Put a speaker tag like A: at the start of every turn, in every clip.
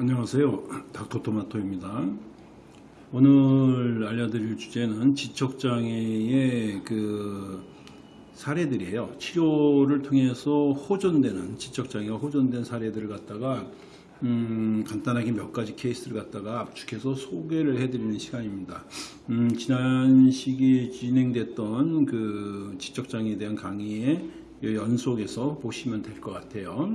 A: 안녕하세요. 닥터토마토입니다. 오늘 알려드릴 주제는 지적장애의 그 사례들이에요. 치료를 통해서 호전되는 지적장애가 호전된 사례들을 갖다가 음, 간단하게 몇 가지 케이스를 갖다가 압축해서 소개를 해드리는 시간입니다. 음, 지난 시기에 진행됐던 그 지적장애에 대한 강의의 연속에서 보시면 될 것 같아요.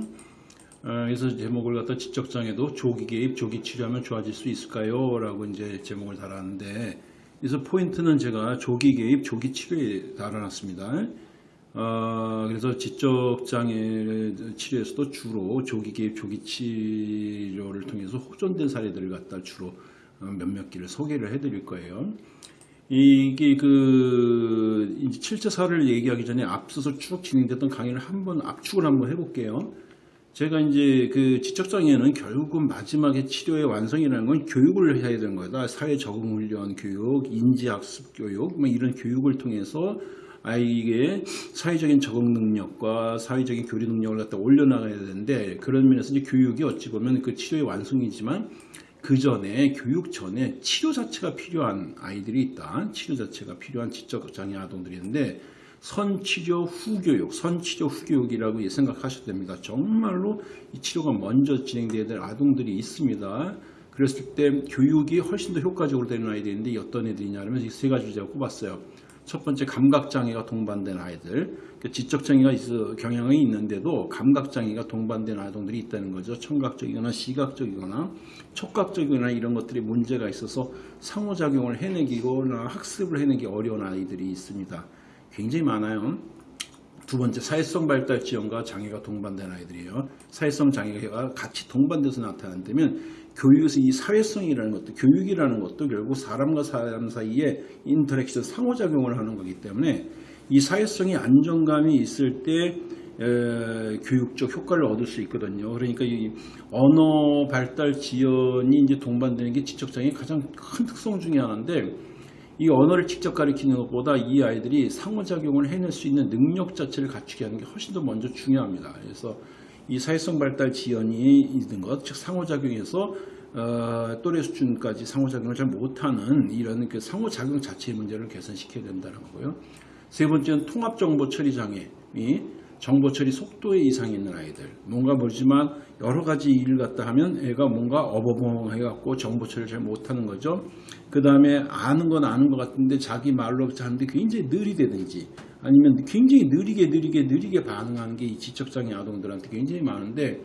A: 어, 그래서 제목을 갖다 지적장애도 조기 개입, 조기 치료하면 좋아질 수 있을까요? 라고 이제 제목을 달았는데, 그래서 포인트는 제가 조기 개입, 조기 치료에 달아놨습니다. 어, 그래서 지적장애 치료에서도 주로 조기 개입, 조기 치료를 통해서 호전된 사례들을 갖다 주로 어, 몇몇 개를 소개를 해드릴 거예요. 이게 그 7차 사를 얘기하기 전에 앞서서 쭉 진행됐던 강의를 한번 압축을 한번 해볼게요. 제가 이제 그 지적장애는 결국은 마지막에 치료의 완성이라는 건 교육을 해야 되는 거다. 사회 적응 훈련 교육, 인지학습 교육, 뭐 이런 교육을 통해서 아이에게 사회적인 적응 능력과 사회적인 교류 능력을 갖다 올려나가야 되는데 그런 면에서 이제 교육이 어찌 보면 그 치료의 완성이지만 그 전에 교육 전에 치료 자체가 필요한 아이들이 있다. 치료 자체가 필요한 지적장애 아동들이 있는데 선치료 후교육, 선치료 후교육이라고 생각하셔도 됩니다. 정말로 이 치료가 먼저 진행돼야 될 아동들이 있습니다. 그랬을 때 교육이 훨씬 더 효과적으로 되는 아이들인데 어떤 애들이냐면 이 세 가지 제가 꼽았어요. 첫 번째 감각장애가 동반된 아이들, 그러니까 지적장애가 있어, 경향이 있는데도 감각장애가 동반된 아동들이 있다는 거죠. 청각적이거나 시각적이거나 촉각적이거나 이런 것들이 문제가 있어서 상호작용을 해내기거나 학습을 해내기 어려운 아이들이 있습니다. 굉장히 많아요. 두 번째 사회성 발달 지연과 장애가 동반된 아이들이에요. 사회성 장애가 같이 동반돼서 나타난다면 교육에서 이 사회성이라는 것도 교육이라는 것도 결국 사람과 사람 사이에 interaction 상호작용을 하는 거기 때문에 이 사회성이 안정감이 있을 때 에, 교육적 효과를 얻을 수 있거든요. 그러니까 이 언어 발달 지연이 이제 동반되는 게 지적장애의 가장 큰 특성 중에 하나인데 이 언어를 직접 가리키는 것보다 이 아이들이 상호작용을 해낼 수 있는 능력 자체를 갖추게 하는 게 훨씬 더 먼저 중요합니다. 그래서 이 사회성 발달 지연이 있는 것, 즉 상호작용에서 어, 또래 수준까지 상호작용을 잘 못하는 이런 그 상호작용 자체의 문제를 개선시켜야 된다는 거고요. 세 번째는 통합정보 처리 장애, 이 정보 처리 속도에 이상이 있는 아이들. 뭔가 모르지만 여러 가지 일을 갖다 하면 애가 뭔가 어버벙 해갖고 정보 처리를 잘 못하는 거죠. 그 다음에 아는 건 아는 것 같은데 자기 말로 하는데 굉장히 느리대든지 아니면 굉장히 느리게 느리게 느리게 반응하는 게 이 지적장애 아동들한테 굉장히 많은데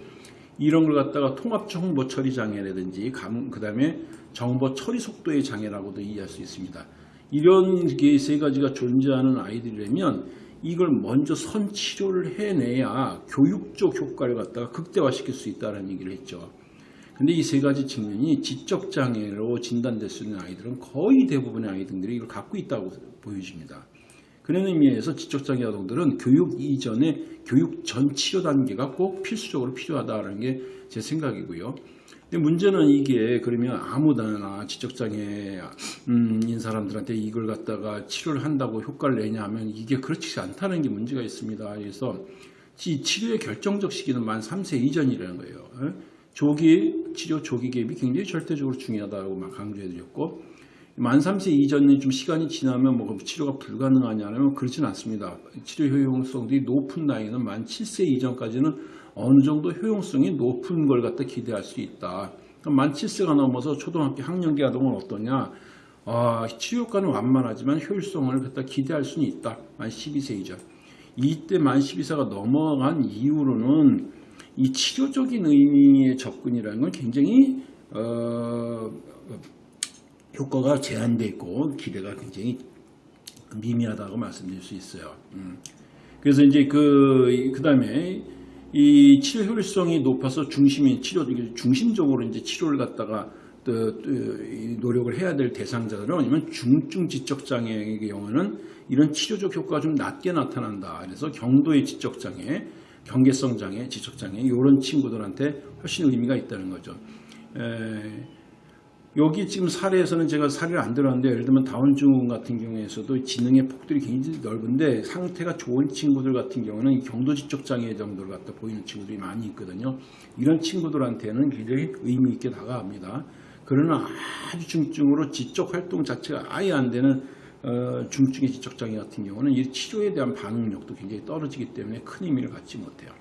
A: 이런 걸 갖다가 통합 정보 처리 장애라든지 그 다음에 정보 처리 속도의 장애라고도 이해할 수 있습니다. 이런 게 세 가지가 존재하는 아이들이라면 이걸 먼저 선치료를 해내야 교육적 효과를 갖다가 극대화시킬 수 있다는 얘기를 했죠. 근데 이 세 가지 측면이 지적장애로 진단될 수 있는 아이들은 거의 대부분의 아이들이 이걸 갖고 있다고 보여집니다. 그런 의미에서 지적장애 아동들은 교육 이전에 교육 전 치료 단계가 꼭 필수적으로 필요하다는 게 제 생각이고요. 근데 문제는 이게 그러면 아무나 지적장애인 음, 사람들한테 이걸 갖다가 치료를 한다고 효과를 내냐 하면 이게 그렇지 않다는 게 문제가 있습니다. 그래서 이 치료의 결정적 시기는 만 3세 이전이라는 거예요. 조기 치료 조기 개입이 굉장히 절대적으로 중요하다고 막 강조해 드렸고 만 3세 이전에 좀 시간이 지나면 뭐 치료가 불가능하냐면 그렇지는 않습니다. 치료 효용성이 높은 나이는 만 7세 이전까지는 어느 정도 효용성이 높은 걸 갖다 기대할 수 있다. 만 7세가 넘어서 초등학교 학년기 아동은 어떠냐? 아, 치료 효과는 완만하지만 효율성을 갖다 기대할 수는 있다. 만 12세 이전. 이때 만 12세가 넘어간 이후로는 이 치료적인 의미의 접근이라는 건 굉장히 어, 효과가 제한되어 있고 기대가 굉장히 미미하다고 말씀드릴 수 있어요. 음. 그래서 이제 그, 그 다음에 이 치료 효율성이 높아서 중심이 치료, 중심적으로 이제 치료를 갖다가 노력을 해야 될 대상자들은 아니면 중증 지적장애의 경우는 이런 치료적 효과가 좀 낮게 나타난다. 그래서 경도의 지적장애, 경계성 장애, 지적장애 이런 친구들한테 훨씬 의미가 있다는 거죠. 에, 여기 지금 사례에서는 제가 사례를 안 들었는데 예를 들면 다운증후군 같은 경우에서도 지능의 폭들이 굉장히 넓은데 상태가 좋은 친구들 같은 경우는 경도 지적 장애 정도를 갖다 보이는 친구들이 많이 있거든요. 이런 친구들한테는 굉장히 의미 있게 다가갑니다. 그러나 아주 중증으로 지적 활동 자체가 아예 안 되는 어, 중증의 지적 장애 같은 경우는 이 치료에 대한 반응력도 굉장히 떨어지기 때문에 큰 의미를 갖지 못해요.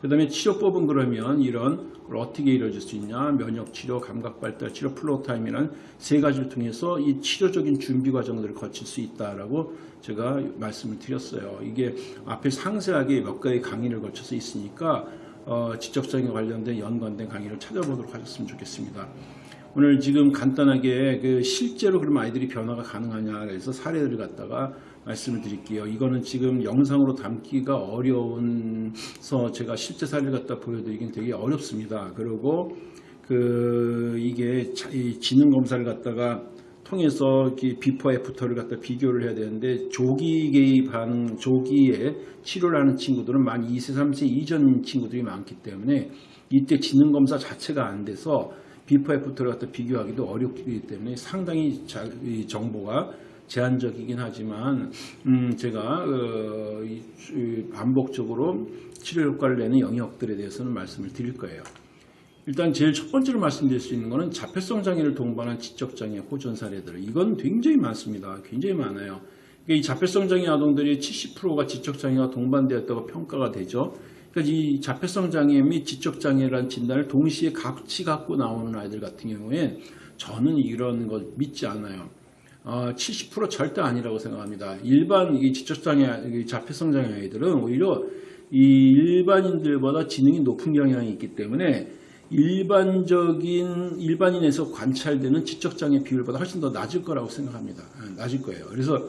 A: 그 다음에 치료법은 그러면 이런 걸 어떻게 이루어질 수 있냐 면역치료, 감각발달치료, floortime이라는 세 가지를 통해서 이 치료적인 준비 과정들을 거칠 수 있다라고 제가 말씀을 드렸어요. 이게 앞에 상세하게 몇 가지 강의를 거쳐서 있으니까 어, 지적장애 관련된 연관된 강의를 찾아보도록 하셨으면 좋겠습니다. 오늘 지금 간단하게 그 실제로 그럼 아이들이 변화가 가능하냐 그래서 사례를 갖다가 말씀을 드릴게요. 이거는 지금 영상으로 담기가 어려워서 제가 실제 사례를 갖다 보여드리긴 되게 어렵습니다. 그리고 그 이게 지능 검사를 갖다가 통해서 before after를 갖다 비교를 해야 되는데 조기 개입 반응, 조기에 치료를 하는 친구들은 만 2세, 3세 이전 친구들이 많기 때문에 이때 지능 검사 자체가 안 돼서 before after를 갖다 비교하기도 어렵기 때문에 상당히 자, 정보가 제한적이긴 하지만 음 제가 어, 이, 반복적으로 치료 효과를 내는 영역들에 대해서는 말씀을 드릴 거예요. 일단 제일 첫 번째로 말씀드릴 수 있는 것은 자폐성 장애를 동반한 지적 장애 호전 사례들 이건 굉장히 많습니다. 굉장히 많아요. 이 자폐성 장애 아동들이 70%가 지적 장애가 동반되었다고 평가가 되죠. 그러니까 이 자폐성 장애 및 지적 장애라는 진단을 동시에 같이 갖고 나오는 아이들 같은 경우에 저는 이런 거 믿지 않아요. 어, 70% 절대 아니라고 생각합니다. 일반 이 지적 장애, 자폐성 장애 아이들은 오히려 이 일반인들보다 지능이 높은 경향이 있기 때문에 일반적인 일반인에서 관찰되는 지적 장애 비율보다 훨씬 더 낮을 거라고 생각합니다. 아, 낮을 거예요. 그래서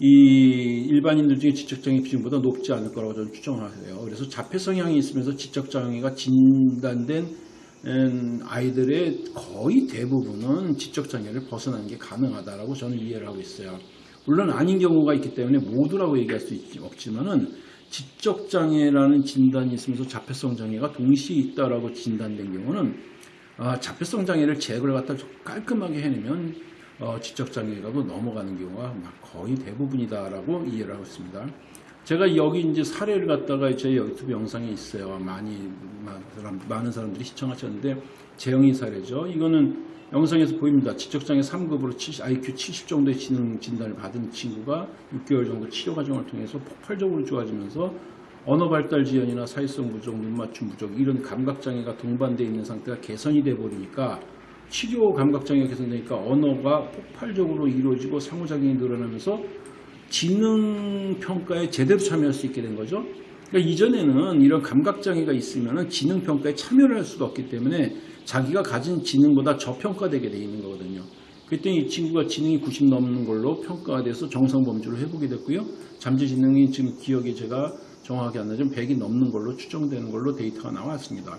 A: 이 일반인들 중에 지적장애 비중보다 높지 않을 거라고 저는 추정하세요. 그래서 자폐 성향이 있으면서 지적장애가 진단된 음, 아이들의 거의 대부분은 지적장애를 벗어나는 게 가능하다라고 저는 이해를 하고 있어요. 물론 아닌 경우가 있기 때문에 모두라고 얘기할 수 없지만은 지적장애라는 진단이 있으면서 자폐성 장애가 동시에 있다라고 진단된 경우는 아, 자폐성 장애를 제거를 갖다 깔끔하게 해내면 어, 지적장애가도 넘어가는 경우가 거의 대부분이다라고 이해를 하고 있습니다. 제가 여기 이제 사례를 갖다가 제 유튜브 영상에 있어요. 많이 많은 사람들이 시청하셨는데 재영이 사례죠. 이거는 영상에서 보입니다. 지적장애 3급으로 70, IQ 70 정도의 지능 진단을 받은 친구가 6개월 정도 치료 과정을 통해서 폭발적으로 좋아지면서 언어 발달 지연이나 사회성 부족, 눈 맞춤 부족 이런 감각 장애가 동반되어 있는 상태가 개선이 돼 버리니까 치료 감각 장애가 개선되니까 언어가 폭발적으로 이루어지고 상호작용이 늘어나면서 지능 평가에 제대로 참여할 수 있게 된 거죠. 그러니까 이전에는 이런 감각 장애가 있으면 지능 평가에 참여를 할 수가 없기 때문에 자기가 가진 지능보다 저평가되게 돼 있는 거거든요. 그랬더니 이 친구가 지능이 90 넘는 걸로 평가가 돼서 정상 범주로 회복이 됐고요. 잠재 지능이 지금 기억이 제가 정확하게 안 나지만 100이 넘는 걸로 추정되는 걸로 데이터가 나왔습니다.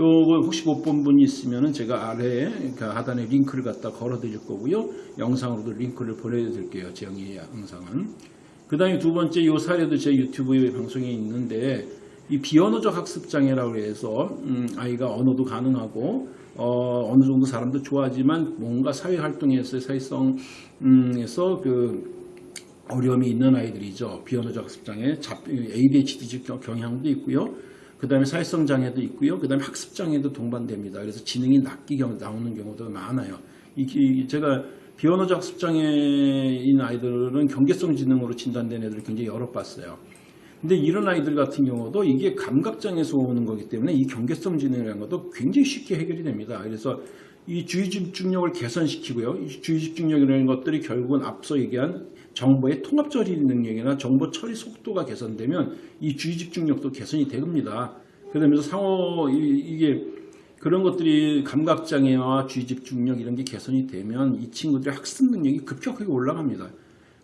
A: 요거 혹시 못 본 분이 있으면 제가 아래에 그러니까 하단에 링크를 갖다 걸어 드릴 거고요. 영상으로도 링크를 보내 드릴게요. 제영이 영상은. 그 다음에 두 번째 요 사례도 제 유튜브 방송에 있는데 이 비언어적 학습장애라고 해서 음, 아이가 언어도 가능하고 어, 느 정도 사람도 좋아하지만 뭔가 사회활동에서 사회성에서 음, 그 어려움이 있는 아이들이죠. 비언어적 학습장애, ADHD적 경향도 있고요. 그 다음에 사회성 장애도 있고요. 그 다음에 학습 장애도 동반됩니다. 그래서 지능이 낮게 나오는 경우도 많아요. 이, 제가 비언어적 학습 장애인 아이들은 경계성 지능으로 진단된 애들을 굉장히 여러 봤어요. 근데 이런 아이들 같은 경우도 이게 감각장애에서 오는 거기 때문에 이 경계성 지능이라는 것도 굉장히 쉽게 해결이 됩니다. 그래서 이 주의 집중력을 개선시키고요. 이 주의 집중력이라는 것들이 결국은 앞서 얘기한 정보의 통합 처리 능력이나 정보 처리 속도가 개선되면 이 주의 집중력도 개선이 됩니다. 그러면서 상호 이 게 그런 것들이 감각 장애와 주의 집중력 이런 게 개선이 되면 이 친구들의 학습 능력이 급격하게 올라갑니다.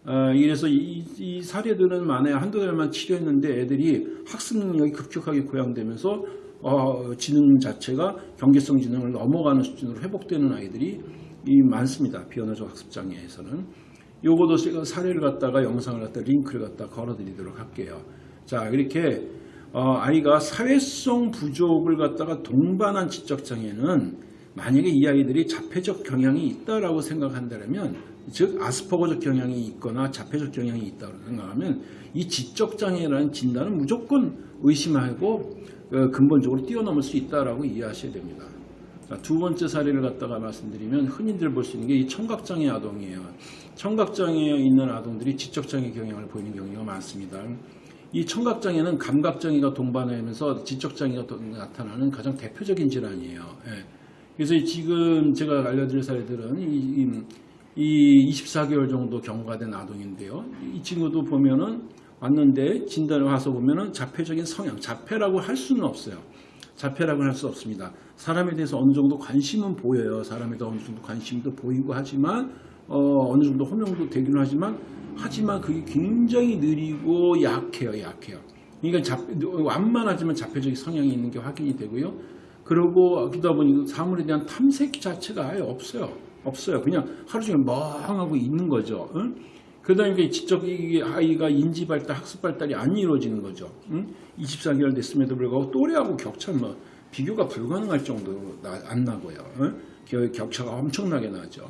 A: 어, 그래서 이, 이, 사례들은 만에 한두 달만 치료했는데 애들이 학습 능력이 급격하게 고양되면서 어, 지능 자체가 경계성 지능을 넘어가는 수준으로 회복되는 아이들이 많습니다. 비언어적 학습 장애에서는. 요거도 제가 사례를 갖다가 영상을 갖다 링크를 갖다 걸어드리도록 할게요. 자 이렇게 어, 아이가 사회성 부족을 갖다가 동반한 지적 장애는 만약에 이 아이들이 자폐적 경향이 있다라고 생각한다면 즉 아스퍼거적 경향이 있거나 자폐적 경향이 있다고 생각하면 이 지적 장애라는 진단은 무조건 의심하고 어, 근본적으로 뛰어넘을 수 있다라고 이해하셔야 됩니다. 자, 두 번째 사례를 갖다가 말씀드리면 흔히들 볼 수 있는 게 이 청각장애 아동이에요. 청각장애에 있는 아동들이 지적장애 경향을 보이는 경우가 많습니다. 이 청각장애는 감각장애가 동반하면서 지적장애가 또 나타나는 가장 대표적인 질환이에요. 예. 그래서 지금 제가 알려드릴 사례들은 이, 이, 이 24개월 정도 경과가 된 아동인데요. 이 친구도 보면은 왔는데 진단을 와서 보면은 자폐적인 성향, 자폐라고 할 수는 없어요. 자폐라고 할 수 없습니다. 사람에 대해서 어느 정도 관심은 보여요. 사람에 대해서 어느 정도 관심도 보이고 하지만 어, 어느 정도 호명도 되기는 하지만 하지만 그게 굉장히 느리고 약해요. 약해요. 그러니까 잡, 완만하지만 자폐적인 성향이 있는 게 확인이 되고요. 그러고 그러다 보니 사물에 대한 탐색 자체가 아예 없어요. 없어요. 그냥 하루 종일 멍하고 있는 거죠. 응? 그러다 보니까 지적 이 아이가 인지 발달, 학습 발달이 안 이루어지는 거죠. 응? 24개월 됐음에도 불구하고 또래하고 격차는 뭐 비교가 불가능할 정도로 나, 안 나고요. 응? 격차가 엄청나게 나죠.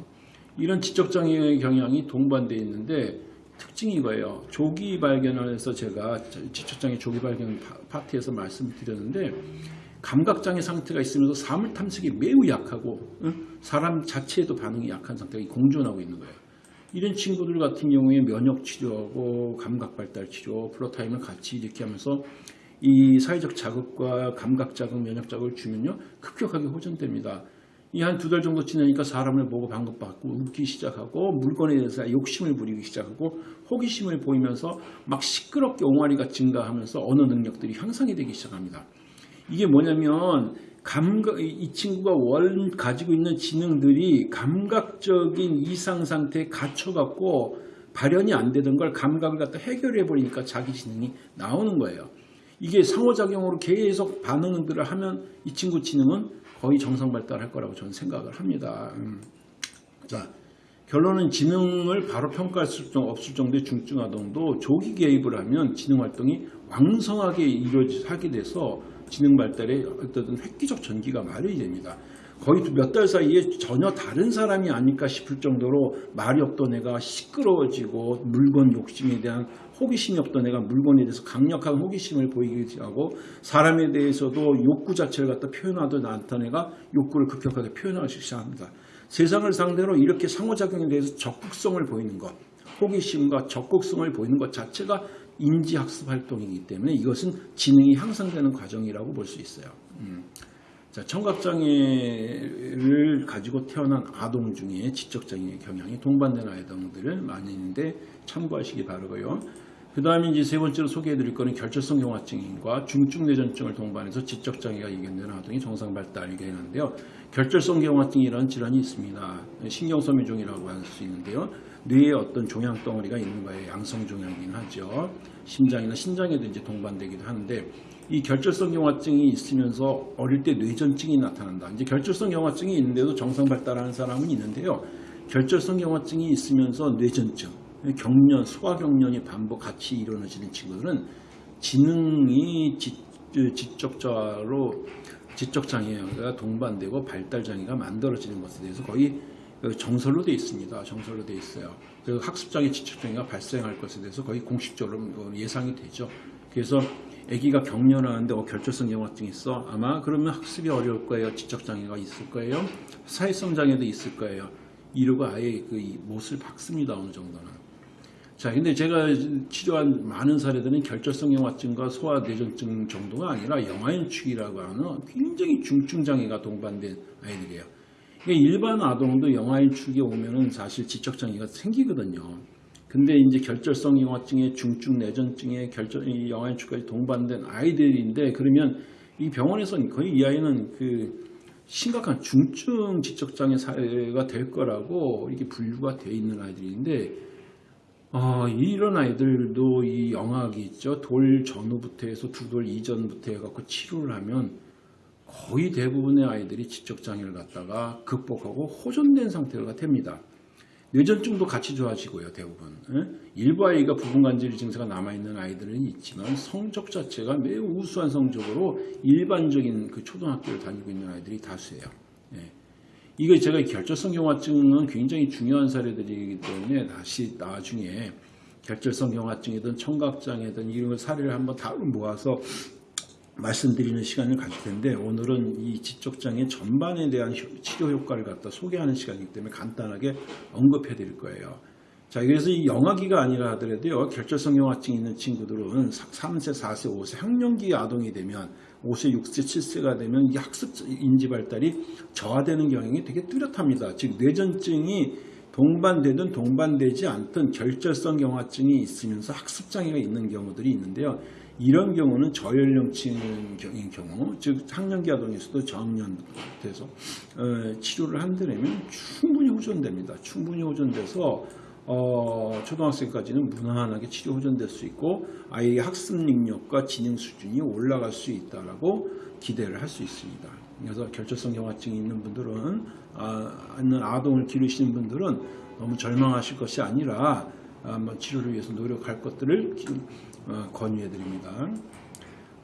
A: 이런 지적장애 경향이 동반되어 있는데 특징이 이거예요. 조기 발견을 해서 제가 지적장애 조기 발견 파트에서 말씀을 드렸는데 감각장애 상태가 있으면서 사물 탐색이 매우 약하고 사람 자체에도 반응이 약한 상태가 공존하고 있는 거예요. 이런 친구들 같은 경우에 면역 치료하고 감각 발달 치료, floortime을 같이 이렇게 하면서 이 사회적 자극과 감각 자극, 면역 자극을 주면요 급격하게 호전됩니다. 이 한 두 달 정도 지나니까 사람을 보고 반갑받고 웃기 시작하고 물건에 대해서 욕심을 부리기 시작하고 호기심을 보이면서 막 시끄럽게 옹알이가 증가하면서 언어 능력들이 향상이 되기 시작합니다. 이게 뭐냐면 감각, 이 친구가 원 가지고 있는 지능들이 감각적인 이상 상태에 갇혀갖고 발현이 안 되던 걸 감각을 갖다 해결해 버리니까 자기 지능이 나오는 거예요. 이게 상호작용으로 계속 반응들을 하면 이 친구 지능은 거의 정상 발달할 거라고 저는 생각을 합니다. 음. 자, 결론은 지능을 바로 평가할 수 없을 정도의 중증 아동도 조기 개입을 하면 지능 활동이 왕성하게 이루어지게 돼서 지능 발달에 어떤 획기적 전기가 마련이 됩니다. 거의 몇 달 사이에 전혀 다른 사람이 아닐까 싶을 정도로 말이 없던 애가 시끄러워지고 물건 욕심에 대한 호기심이 없던 애가 물건에 대해서 강력한 호기심을 보이기 하고 사람에 대해서도 욕구 자체를 갖다 표현하던 않던 애가 욕구를 급격하게 표현하기 시작합니다. 세상을 상대로 이렇게 상호작용에 대해서 적극성을 보이는 것, 호기심과 적극성을 보이는 것 자체가 인지학습 활동이기 때문에 이것은 지능이 향상되는 과정이라고 볼 수 있어요. 음. 자, 청각장애를 가지고 태어난 아동 중에 지적장애 경향이 동반된 아동들을 많이 있는데 참고하시기 바라고요. 그 다음에 이제 세 번째로 소개해 드릴 거는 결절성 경화증과 중증 뇌전증을 동반해서 지적장애가 이견되는 아동이 정상 발달하게 되는데요. 결절성 경화증이라는 질환이 있습니다. 신경섬유종이라고 할 수 있는데요. 뇌에 어떤 종양 덩어리가 있는 거예요. 양성 종양이긴 하죠. 심장이나 신장에도 이제 동반되기도 하는데 이 결절성 경화증이 있으면서 어릴 때 뇌전증이 나타난다. 이제 결절성 경화증이 있는데도 정상 발달하는 사람은 있는데요. 결절성 경화증이 있으면서 뇌전증, 경련, 소아경련이 반복 같이 일어나지는 친구들은 지능이 지, 지적자로 지적 장애가 동반되고 발달 장애가 만들어지는 것에 대해서 거의 정설로 되어 있습니다. 정설로 되어 있어요. 그 학습장애 지적장애가 발생할 것에 대해서 거의 공식적으로 예상이 되죠. 그래서 아기가 경련하는데 어, 결절성 경화증이 있어. 아마 그러면 학습이 어려울 거예요. 지적장애가 있을 거예요. 사회성 장애도 있을 거예요. 이러고 아예 그 못을 박습니다. 어느 정도는. 자, 근데 제가 치료한 많은 사례들은 결절성 경화증과 소아뇌전증 정도가 아니라 영아인축이라고 하는 굉장히 중증 장애가 동반된 아이들이에요. 일반 아동도 영아인축에 오면은 사실 지적장애가 생기거든요. 근데 이제 결절성 영화증에 중증 내전증에 결절 영화인축까지 동반된 아이들인데 그러면 이 병원에서는 거의 이 아이는 그 심각한 중증 지적장애 사회가 될 거라고 이렇게 분류가 되어 있는 아이들인데 어, 이런 아이들도 이 영악이 있죠. 돌 전후부터 해서 두 돌 이전부터 해갖고 치료를 하면 거의 대부분의 아이들이 지적장애를 갖다가 극복하고 호전된 상태가 됩니다. 뇌전증도 같이 좋아지고요. 대부분. 예? 일부 아이가 부분간질 증세가 남아있는 아이들은 있지만 성적 자체가 매우 우수한 성적으로 일반적인 그 초등학교를 다니고 있는 아이들이 다수예요. 예. 이거 제가 결절성 경화증은 굉장히 중요한 사례들이기 때문에 다시 나중에 결절성 경화증이든 청각장애든 이런 걸 사례를 한번 다 모아서 말씀드리는 시간을 가질 텐데 오늘은 이 지적장애 전반에 대한 효- 치료 효과를 갖다 소개하는 시간이기 때문에 간단하게 언급해 드릴 거예요. 자, 그래서 이 영아기가 아니라 하더라도요, 결절성 영아증 있는 친구들은 3세, 4세, 5세 학령기 아동이 되면 5세, 6세, 7세가 되면 이 학습 인지 발달이 저하되는 경향이 되게 뚜렷합니다. 즉, 뇌전증이 동반되든 동반되지 않든 결절성 경화증이 있으면서 학습 장애가 있는 경우들이 있는데요. 이런 경우는 저연령층인 경우, 즉 학령기 아동에서도 저학년돼서 어, 치료를 한다면 충분히 호전됩니다. 충분히 호전돼서 어, 초등학생까지는 무난하게 치료 호전될 수 있고 아이의 학습 능력과 지능 수준이 올라갈 수 있다라고 기대를 할 수 있습니다. 그래서 결절성 경화증이 있는 분들은 아, 있는 아동을 기르시는 분들은 너무 절망하실 것이 아니라 한번 치료를 위해서 노력할 것들을 권유해 드립니다.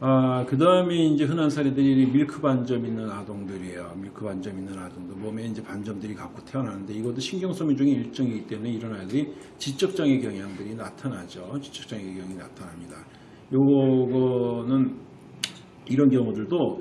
A: 아, 그 다음에 이제 흔한 사례들이 밀크 반점 있는 아동들이에요. 밀크 반점 있는 아동들. 몸에 이제 반점들이 갖고 태어나는데 이것도 신경소미 중에 일종이기 때문에 이런 아이들이 지적장애 경향들이 나타나죠. 지적장애 경향이 나타납니다. 요거는 이런 경우들도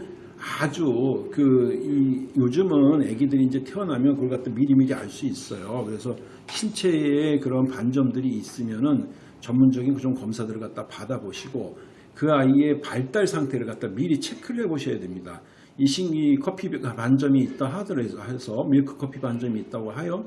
A: 아주 그 이- 요즘은 아기들이 이제 태어나면 그걸 갖다 미리미리 알 수 있어요. 그래서 신체에 그런 반점들이 있으면은 전문적인 그런 검사들을 갖다 받아보시고 그 아이의 발달 상태를 갖다 미리 체크를 해보셔야 됩니다. 이 신기 커피 반점이 있다 하더라도 해서 밀크 커피 반점이 있다고 하여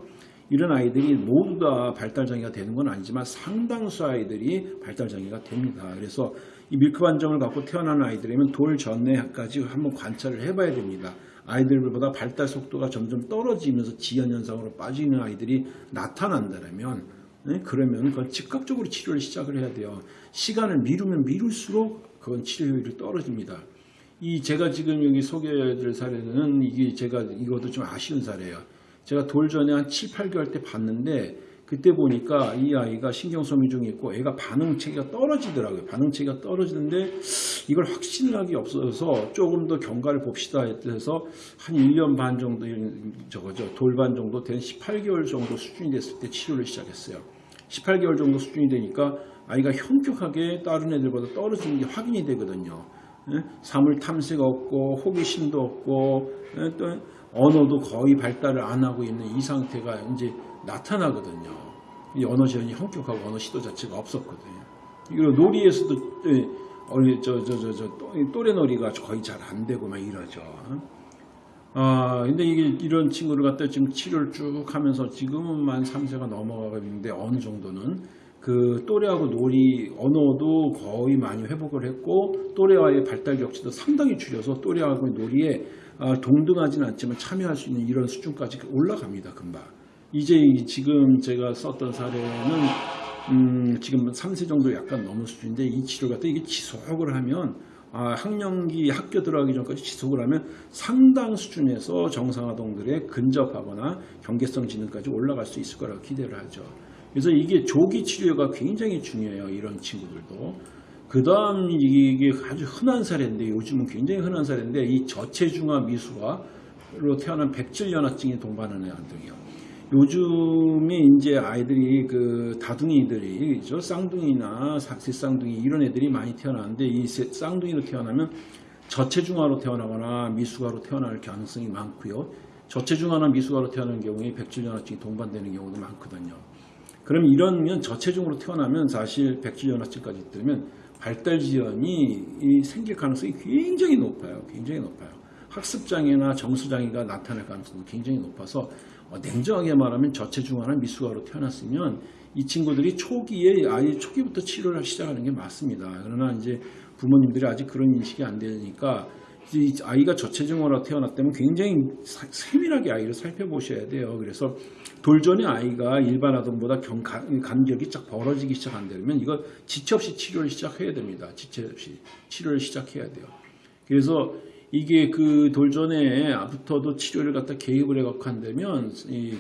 A: 이런 아이들이 모두 다 발달 장애가 되는 건 아니지만 상당수 아이들이 발달 장애가 됩니다. 그래서 이 밀크 반점을 갖고 태어난 아이들이면 돌 전에까지 한번 관찰을 해봐야 됩니다. 아이들보다 발달 속도가 점점 떨어지면서 지연 현상으로 빠지는 아이들이 나타난다면 네? 그러면 그건 즉각적으로 치료를 시작을 해야 돼요. 시간을 미루면 미룰수록 그건 치료율이 떨어집니다. 이 제가 지금 여기 소개해드릴 사례는 이게 제가 이것도 좀 아쉬운 사례예요. 제가 돌 전에 한 7, 8개월 때 봤는데 그때 보니까 이 아이가 신경소미중이 있고 애가 반응체계가 떨어지더라고요. 반응체계가 떨어지는데 이걸 확신하기 없어서 조금 더 경과를 봅시다 해서 한 1년 반 정도 저거죠. 돌반 정도 된 18개월 정도 수준이 됐을 때 치료를 시작했어요. 18개월 정도 수준이 되니까 아이가 현격하게 다른 애들보다 떨어지는 게 확인이 되거든요. 예? 사물 탐색 없고 호기심도 없고 예? 또 언어도 거의 발달을 안 하고 있는 이 상태가 이제 나타나거든요. 이 언어 지원이 현격하고 언어 시도 자체가 없었거든요. 그리고 놀이에서도 예, 어리 저저 저 저 또래놀이가 거의 잘 안 되고 막 이러죠. 아, 근데 이게 이런 친구를 갖다 지금 치료를 쭉 하면서 지금은 만 3세가 넘어가고 있는데 어느 정도는 그 또래하고 놀이 언어도 거의 많이 회복을 했고 또래와의 발달 격차도 상당히 줄여서 또래하고 놀이에 아, 동등하지는 않지만 참여할 수 있는 이런 수준까지 올라갑니다 금방. 이제 이 지금 제가 썼던 사례는 음, 지금 3세 정도 약간 넘은 수준인데 이 치료 갖다 이게 지속을 하면 아, 학령기 학교 들어가기 전까지 지속을 하면 상당 수준에서 정상아동들에 근접하거나 경계성 지능까지 올라갈 수 있을 거라고 기대를 하죠. 그래서 이게 조기 치료가 굉장히 중요해요. 이런 친구들도. 그 다음 이게 아주 흔한 사례인데 요즘은 굉장히 흔한 사례인데 이 저체중아 미수가로 태어난 백질연화증이 동반하는 아동이요. 요즘에 이제 아이들이 그 다둥이들이 저 쌍둥이나 삭세쌍둥이 이런 애들이 많이 태어나는데 이 세- 쌍둥이로 태어나면 저체중아로 태어나거나 미수가로 태어날 가능성이 많고요. 저체중아나 미수가로 태어나는 경우에 백질연화증이 동반되는 경우도 많거든요. 그럼 이러면 저체중으로 태어나면 사실 백질연화증까지 있다면 발달 지연이 이 생길 가능성이 굉장히 높아요. 굉장히 높아요. 학습장애나 정수장애가 나타날 가능성도 굉장히 높아서 어, 냉정하게 말하면 저체중아나 미수가로 태어났으면 이 친구들이 초기에 아예 초기부터 치료를 시작하는 게 맞습니다. 그러나 이제 부모님들이 아직 그런 인식이 안 되니까 이 아이가 저체중아로 태어났다면 굉장히 사- 세밀하게 아이를 살펴보셔야 돼요. 그래서 돌전에 아이가 일반 아동보다 경, 간- 간격이 쫙 벌어지기 시작한다면 이거 지체 없이 치료를 시작해야 됩니다. 지체 없이 치료를 시작해야 돼요. 그래서 이게 그 돌전에부터도 치료를 갖다 개입을 해갖고 한다면 이,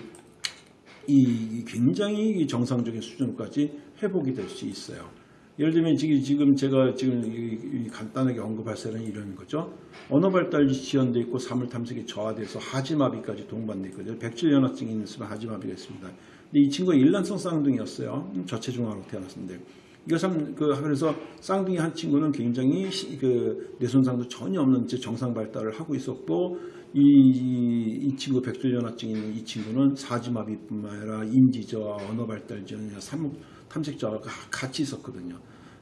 A: 이 굉장히 정상적인 수준까지 회복이 될 수 있어요. 예를 들면 지금, 제가 지금 간단하게 언급할 사는 이런 거죠. 언어 발달이 지연돼 있고 사물 탐색이 저하돼서 하지마비까지 동반돼 있거든요. 백질연화증이 있으면 하지마비가 있습니다. 근데 이 친구가 일란성 쌍둥이였어요. 음, 저체중앙으로 태어났는데. 참, 그, 그래서 쌍둥이 한 친구는 굉장히 시- 그 뇌손상도 전혀 없는 채 정상 발달을 하고 있었고, 이, 이, 이 친구 백질연화증 있는 이 친구는 사지마비뿐만 아니라 인지저하, 언어 발달 지연, 삼- 탐색 저하가 같이 있었거든요.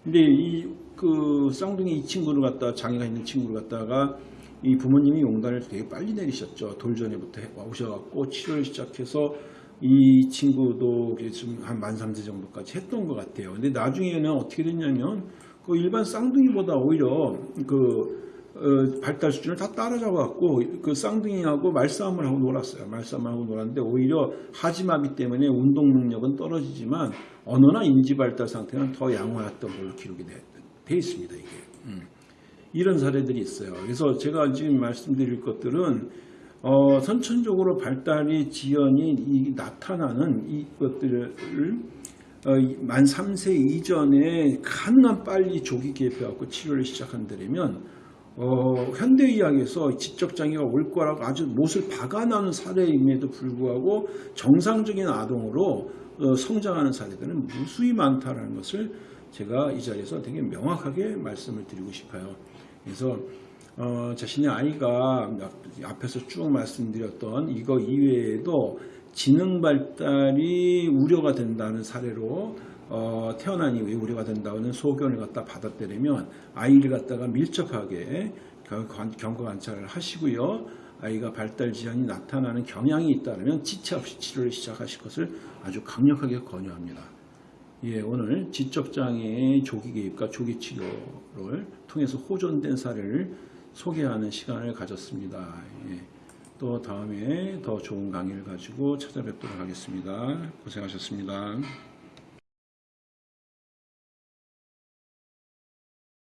A: 근데 이 그 쌍둥이 이 친구를 갖다가 장애가 있는 친구를 갖다가 이 부모님이 용단을 되게 빨리 내리셨죠. 돌전에부터 해- 오셔갖고 치료를 시작해서 이 친구도 한만 3세 정도까지 했던 것 같아요. 근데 나중에는 어떻게 됐냐면 그 일반 쌍둥이보다 오히려 그 어, 발달 수준을 다 따라잡아갖고 그 쌍둥이하고 말싸움을 하고 놀았어요. 말싸움을 하고 놀았는데 오히려 하지마비 때문에 운동 능력은 떨어지지만 언어나 인지 발달 상태는 더 양호했던 걸로 기록이 돼, 돼 있습니다. 이게 음. 이런 사례들이 있어요. 그래서 제가 지금 말씀드릴 것들은 어, 선천적으로 발달이 지연이 이- 나타나는 이것들을 어, 이- 만 3세 이전에 가능한 빨리 조기 개입해갖고 치료를 시작한다면 어, 현대의학에서 지적장애가 올 거라고 아주 못을 박아나는 사례임에도 불구하고 정상적인 아동으로 어, 성장하는 사례들은 무수히 많다는 것을 제가 이 자리에서 되게 명확하게 말씀을 드리고 싶어요. 그래서 어, 자신의 아이가 앞에서 쭉 말씀드렸던 이거 이외에도 지능 발달이 우려가 된다는 사례로 어, 태어난 이후에 우려가 된다는 소견을 갖다 받았다면 아이를 갖다가 밀접하게 경과 관찰을 하시고요. 아이가 발달 지연이 나타나는 경향이 있다면 지체 없이 치료를 시작하실 것을 아주 강력하게 권유합니다. 예, 오늘 지적장애의 조기 개입과 조기 치료를 통해서 호전된 사례를 소개하는 시간을 가졌습니다. 예, 또 다음에 더 좋은 강의를 가지고 찾아뵙도록 하겠습니다. 고생하셨습니다.